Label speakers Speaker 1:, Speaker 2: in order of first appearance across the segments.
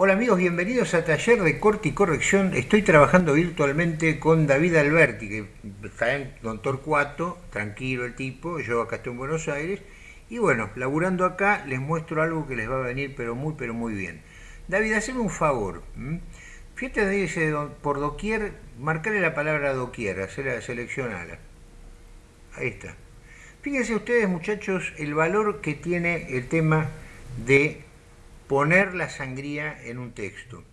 Speaker 1: Hola amigos, bienvenidos a Taller de Corte y Corrección. Estoy trabajando virtualmente con David Alberti, que está en Don Torcuato, tranquilo el tipo, yo acá estoy en Buenos Aires. Y bueno, laburando acá les muestro algo que les va a venir pero muy pero muy bien. David, haceme un favor. Fíjate dice por doquier, marcarle la palabra doquier, hacerla, seleccionala. Ahí está. Fíjense ustedes muchachos el valor que tiene el tema de poner la sangría en un texto.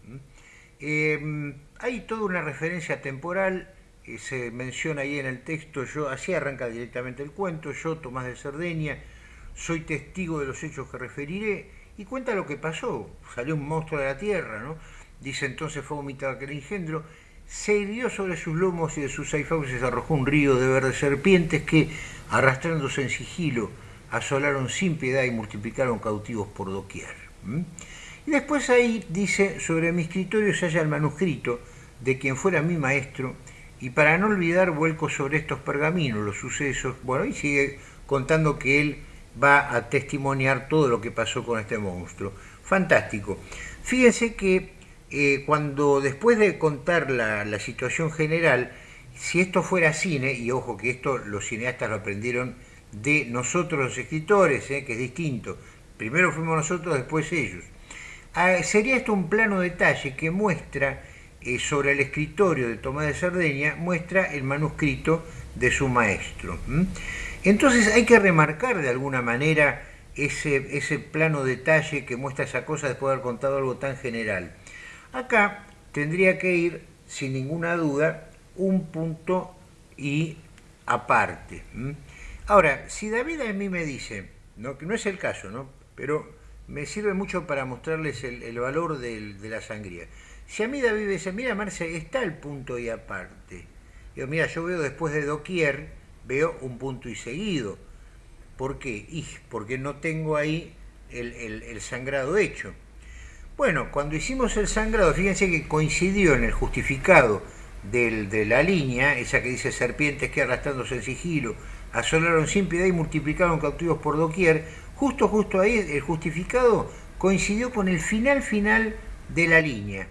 Speaker 1: Eh, hay toda una referencia temporal, eh, se menciona ahí en el texto, yo así arranca directamente el cuento, yo, Tomás de Cerdeña, soy testigo de los hechos que referiré, y cuenta lo que pasó, salió un monstruo de la tierra, ¿no? dice entonces fue vomitado aquel engendro, se hirió sobre sus lomos y de sus seis se arrojó un río de verdes serpientes que, arrastrándose en sigilo, asolaron sin piedad y multiplicaron cautivos por doquier. Y después ahí dice, sobre mi escritorio se halla el manuscrito de quien fuera mi maestro, y para no olvidar vuelco sobre estos pergaminos los sucesos, bueno, y sigue contando que él va a testimoniar todo lo que pasó con este monstruo. Fantástico. Fíjense que eh, cuando después de contar la, situación general, si esto fuera cine, y ojo que esto los cineastas lo aprendieron de nosotros los escritores, eh, que es distinto, Primero fuimos nosotros, después ellos. Ah, sería esto un plano detalle que muestra eh, sobre el escritorio de Tomás de Cerdeña, muestra el manuscrito de su maestro. Entonces hay que remarcar de alguna manera ese, ese plano detalle que muestra esa cosa después de haber contado algo tan general. Acá tendría que ir, sin ninguna duda, un punto y aparte. Ahora, si David a mí me dice, no, que no es el caso, ¿no? Pero me sirve mucho para mostrarles el, valor de la sangría. Si a mí David dice, mira Marce, está el punto y aparte. Yo, mira, yo veo después de doquier, veo un punto y seguido. ¿Por qué? Porque no tengo ahí el, sangrado hecho. Bueno, cuando hicimos el sangrado, fíjense que coincidió en el justificado de la línea, esa que dice serpientes que arrastrándose en sigilo, asolaron sin piedad y multiplicaron cautivos por doquier, justo, justo ahí el justificado coincidió con el final final de la línea.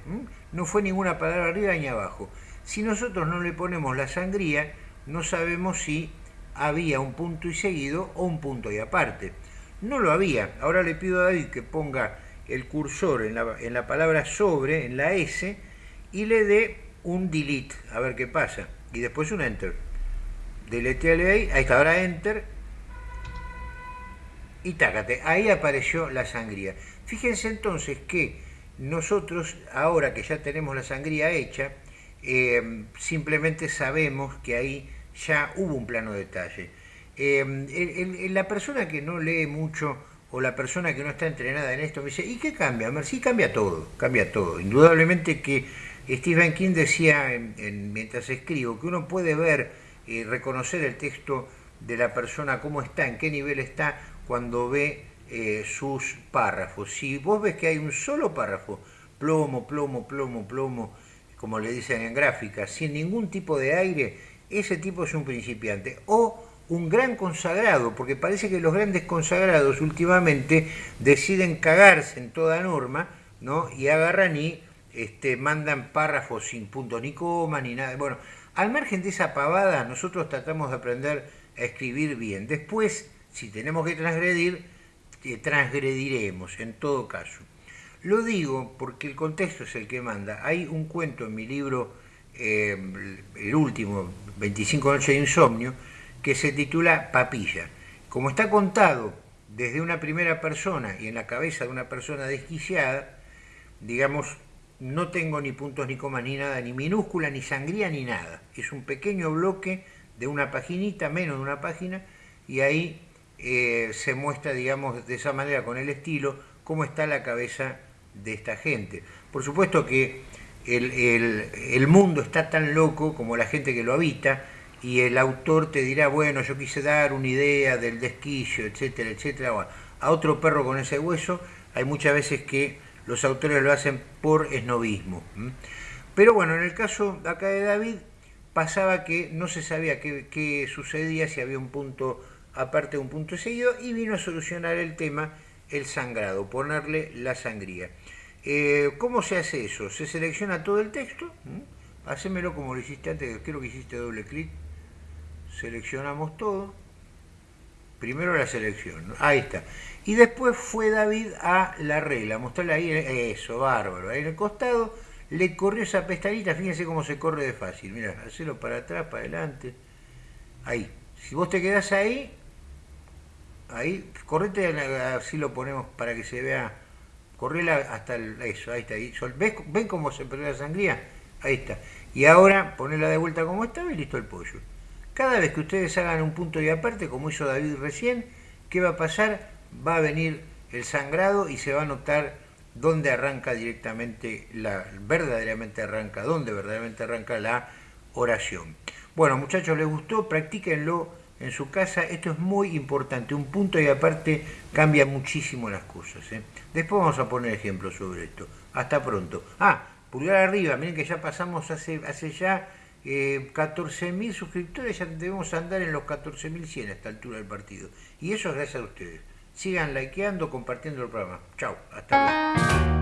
Speaker 1: No fue ninguna palabra arriba ni abajo. Si nosotros no le ponemos la sangría, no sabemos si había un punto y seguido o un punto y aparte. No lo había. Ahora le pido a David que ponga el cursor en la, palabra sobre, en la S, y le dé un delete, a ver qué pasa. Y después un enter. Deleteale ahí, ahí está, ahora enter, y tácate, ahí apareció la sangría. Fíjense entonces que nosotros, ahora que ya tenemos la sangría hecha, eh, simplemente sabemos que ahí ya hubo un plano detalle. Eh, la persona que no lee mucho o la persona que no está entrenada en esto me dice, ¿y qué cambia? Sí, cambia todo, cambia todo. Indudablemente que Stephen King decía mientras escribo que uno puede ver y reconocer el texto de la persona, cómo está, en qué nivel está, cuando ve eh, sus párrafos. Si vos ves que hay un solo párrafo, plomo, plomo, plomo, plomo, como le dicen en gráfica, sin ningún tipo de aire, ese tipo es un principiante. O un gran consagrado, porque parece que los grandes consagrados últimamente deciden cagarse en toda norma, ¿no? Y agarran y este, mandan párrafos sin puntos ni coma ni nada. Bueno, al margen de esa pavada, nosotros tratamos de aprender a escribir bien. Después si tenemos que transgredir, transgrediremos en todo caso. Lo digo porque el contexto es el que manda. Hay un cuento en mi libro, eh, el último, 25 noches de insomnio, que se titula Papilla. Como está contado desde una primera persona y en la cabeza de una persona desquiciada, digamos, no tengo ni puntos ni comas ni nada, ni minúscula, ni sangría, ni nada. Es un pequeño bloque de una paginita, menos de una página, y ahí eh, se muestra, digamos, de esa manera, con el estilo, cómo está la cabeza de esta gente. Por supuesto que el, mundo está tan loco como la gente que lo habita, y el autor te dirá, bueno, yo quise dar una idea del desquillo, etcétera, etcétera. a otro perro con ese hueso, hay muchas veces que los autores lo hacen por esnovismo. Pero bueno, en el caso acá de David, pasaba que no se sabía qué, qué sucedía, si había un punto aparte de un punto seguido, y vino a solucionar el tema el sangrado, ponerle la sangría. Eh, ¿Cómo se hace eso? Se selecciona todo el texto, hacémelo como lo hiciste antes, creo que hiciste doble clic, seleccionamos todo, primero la selección, ahí está, y después fue David a la regla, mostrarle ahí, eso, bárbaro, ahí en el costado, le corrió esa pestañita, fíjense cómo se corre de fácil, mira, hacelo para atrás, para adelante, ahí, si vos te quedás ahí, ahí, correte, así lo ponemos para que se vea correla hasta el, eso, ahí está. Ahí. ¿Ven cómo se perdió la sangría? Ahí está. Y ahora ponerla de vuelta como estaba y listo el pollo. Cada vez que ustedes hagan un punto y aparte, como hizo David recién, ¿qué va a pasar? Va a venir el sangrado y se va a notar dónde arranca directamente, la, verdaderamente arranca, dónde verdaderamente arranca la oración. Bueno, muchachos, ¿les gustó? Practíquenlo en su casa. Esto es muy importante. Un punto y aparte cambia muchísimo las cosas. ¿eh? Después vamos a poner ejemplos sobre esto. Hasta pronto. Ah, pulgar arriba. Miren que ya pasamos hace, hace ya eh, 14.000 suscriptores. Ya debemos andar en los 14.100 a esta altura del partido. Y eso es gracias a ustedes. Sigan likeando, compartiendo el programa. Chao. Hasta luego.